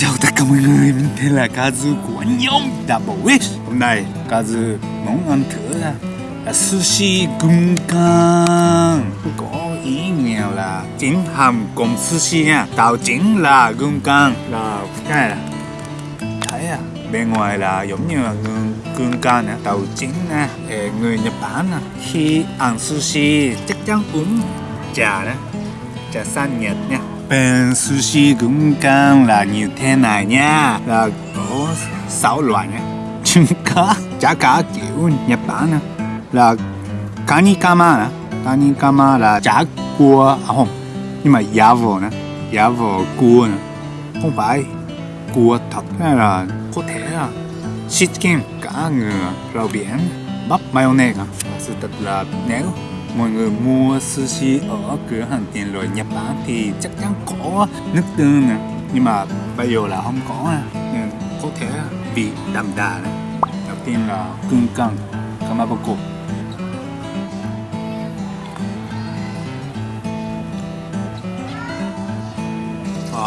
Chào tất cả mọi người, mình tên là Kazu của nhóm Double Wish Hôm nay Kazu muốn ăn thử là, là sushi gung can Có ý nghĩa là chính hàm cùng sushi nha Tạo chính là gung can Là cái này là Thấy à, bên ngoài là giống như là gung, gung nè Tạo chính nè, người Nhật Bản nè Khi ăn sushi chắc chắn uống trà đó. Trà xanh Nhật nha bên sushi cũng căng là như thế này nha. Là có sáu loại nhé. Trứng cá chả cá kiểu Nhật Bản nè là kanikama nè. Kanikama là chả cua à không, nhưng mà giá vờ nè. Giá vờ cua nè. Không phải cua thật hay là có thể là chicken cá ngừ, rau biển, bắp mayonnaise à. Sự thật là nếu mọi người mua sushi ở cửa hàng tiện lợi Nhật Bản thì chắc chắn có nước tương nè. Nhưng mà bây giờ là không có à, nên có thể bị đậm đà này đầu tiên là cưng căng kamaboko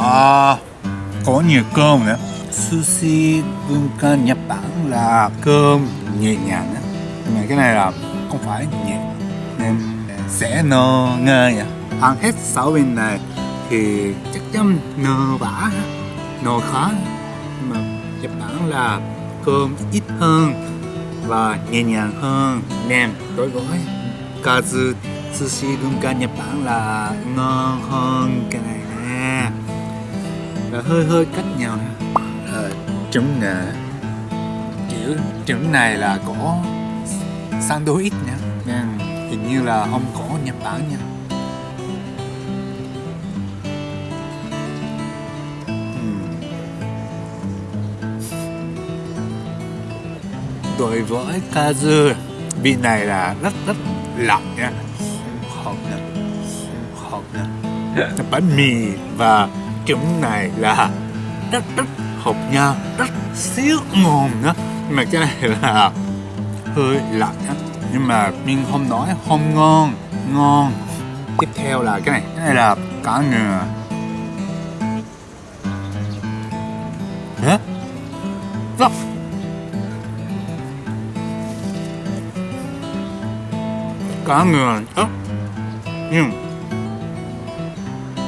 à, có nhiều cơm nữa. Sushi cưng căng Nhật Bản là cơm nhẹ nhàng nhưng mà cái này là không phải nhẹ nên sẽ no ngơ nhỉ? Ăn hết sáu bên này thì chắc chắn no bả no khó nhưng mà Nhật Bản là cơm ít hơn và nhẹ nhàng hơn. Nên đối với kazu sushi cả Nhật Bản là ngon hơn cái này nè. Và hơi hơi cách nhau nè. Ờ, trứng nè kiểu trứng này là có ít nha. Nên hình như là ông có Nhật Bản nha. Hmm. Đối với kazu vị này là rất rất lạnh nha. Hợp nha. Hợp nha. Bánh mì và trứng này là rất rất hợp nhau, rất xíu ngon nữa. Nhưng mà cái này là hơi lạnh á nhưng mà mình không nói, không ngon ngon. Tiếp theo là cái này cái này là cá ngừ. Hả? Rất cá ngừ ớt nhưng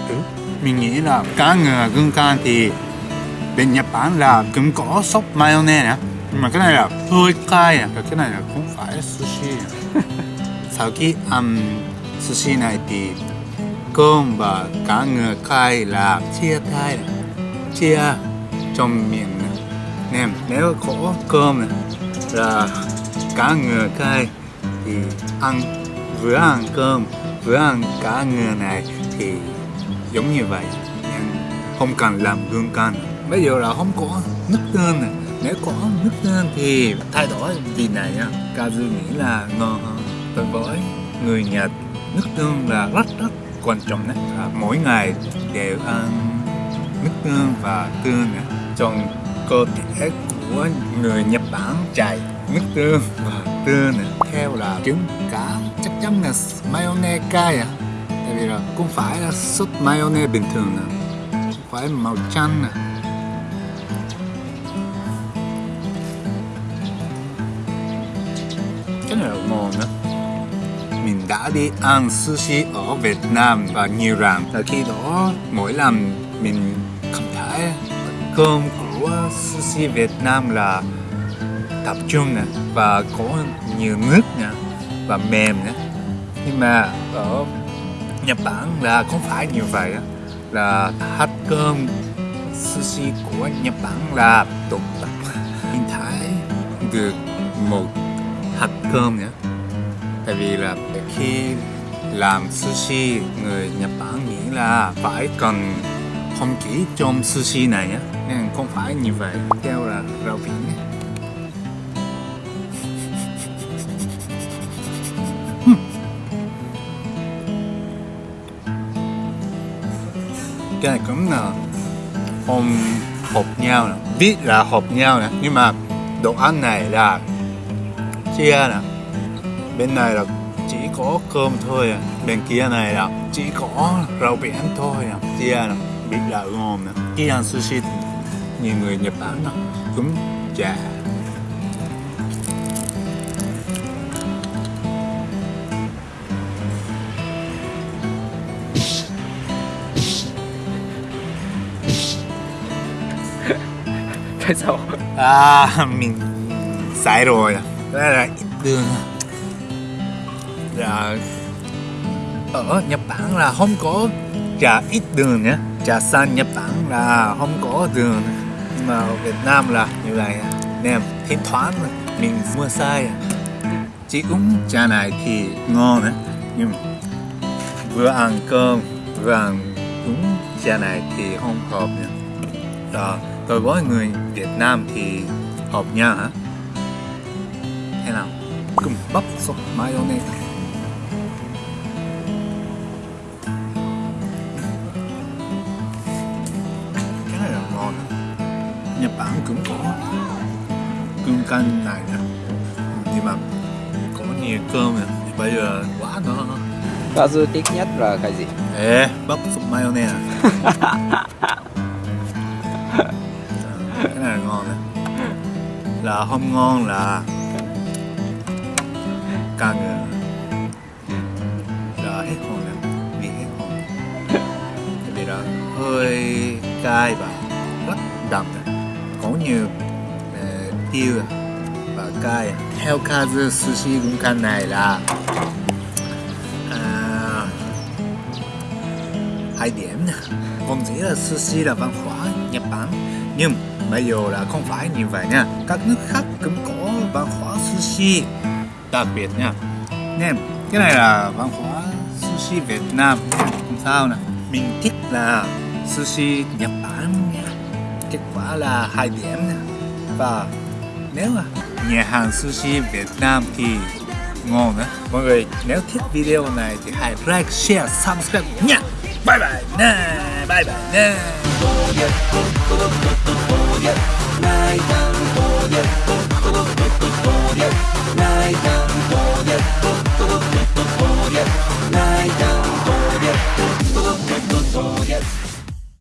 ừ, mình nghĩ là cá ngừ gương can thì bên Nhật Bản là cũng có sốt mayonnaise nữa nhưng mà cái này là hơi cay à cái này là không phải sushi. sau khi ăn sushi này thì cơm và cá ngừ cay là chia tay chia trong miệng nên nếu có cơm này, là cá ngừ cay thì ăn vừa ăn cơm vừa ăn cá ngừ này thì giống như vậy. Nhưng không cần làm gương can bây giờ là không có nước tương này nếu có nước tương thì thay đổi. Vị này nhá Kazu nghĩ là ngon hơn đối với người Nhật. Nước tương là rất rất quan trọng đấy à, mỗi ngày đều ăn nước tương và tương nữa trong cơ thể của người Nhật Bản chảy nước tương và tương nữa theo là trứng cá. Chắc chắn là mayonnaise cay à. Tại vì là cũng phải là sốt mayonnaise bình thường nè phải màu chanh nè. Cái là ngon đó mình đã đi ăn sushi ở Việt Nam và nhiều lần và khi đó, mỗi lần mình cảm thấy cơm của sushi Việt Nam là tập trung nè, và có nhiều nước nè, và mềm nè. Nhưng mà ở Nhật Bản là không phải như vậy là hạt cơm sushi của Nhật Bản là tụt tập. Mình thấy được một hạt cơm nhé. Tại vì là khi làm sushi, người Nhật Bản nghĩ là phải cần không chỉ trong sushi này á, nên không phải như vậy. Theo là rau biển nhé. cái này cũng là không hợp nhau nè. Biết là hợp nhau nè, nhưng mà đồ ăn này là chia nè. Bên này là chỉ có cơm thôi à. Bên kia này là chỉ có rau biển thôi à. Chia nè biết là ngon nè. Khi ăn sushi nhiều người Nhật Bản đó cúm chả tại sao? À, mình sai rồi ra là ít đường Là Ở Nhật Bản là không có trà ít đường nhé. Trà xanh Nhật Bản là không có đường. Nhưng mà ở Việt Nam là như vậy. Nên thỉnh thoảng mình mua sai. Chỉ uống trà này thì ngon đấy Nhưng vừa ăn cơm vừa ăn uống trà này thì không hợp nha Đó, dạ, tôi với người Việt Nam thì hợp nhau hả? Thế nào? Cùng bắp sốt mayonnaise Cái này là ngon. Nhật Bản cũng có. Cơm canh này nè. Nhưng mà có nhiều cơm nè. Thì bây giờ quá nó Kazu thích nhất là cái gì? Ê, bắp sốt mayonnaise cái này là ngon là không ngon là ca ngừ là hết hồn rồi bị hết hồn. Tại vì là hơi cay và rất đậm. Có nhiều uh, tiêu à và cay. Theo kazu sushi cũng căn này là à, hai điểm không chỉ là sushi là văn hóa Nhật Bản nhưng bây giờ là không phải như vậy nha. Các nước khác cũng có văn hóa sushi đặc biệt nha. Nè, cái này là văn hóa sushi Việt Nam. Không sao nè? Mình thích là sushi Nhật Bản nha. Kết quả là hai điểm nha. Và nếu mà nhà hàng sushi Việt Nam thì ngon nữa. Mọi người nếu thích video này thì hãy like share subscribe nha. Bye bye nè bye bye nè